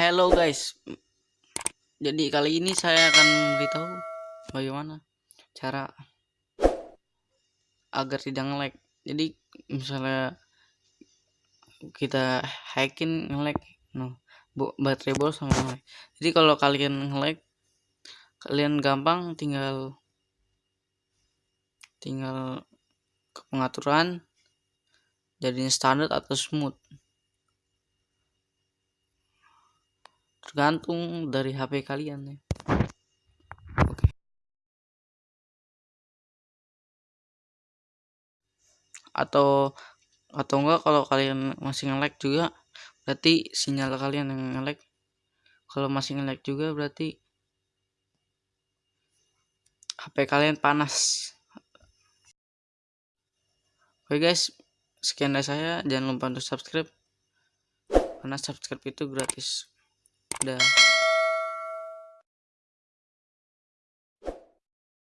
Hello guys, jadi kali ini saya akan memberitahu bagaimana cara agar tidak nge-lag. Jadi misalnya kita hacking nge-lag, no, baterai boros sama nge-lag. Jadi kalau kalian nge-lag, kalian gampang tinggal tinggal ke pengaturan jadinya standar atau smooth. Tergantung dari HP kalian ya. Oke. Atau atau enggak kalau kalian masih nge-lag juga berarti sinyal kalian yang nge-lag. Kalau masih nge-lag juga berarti HP kalian panas. Oke guys sekian dari saya. Jangan lupa untuk subscribe. Karena subscribe itu gratis Dah.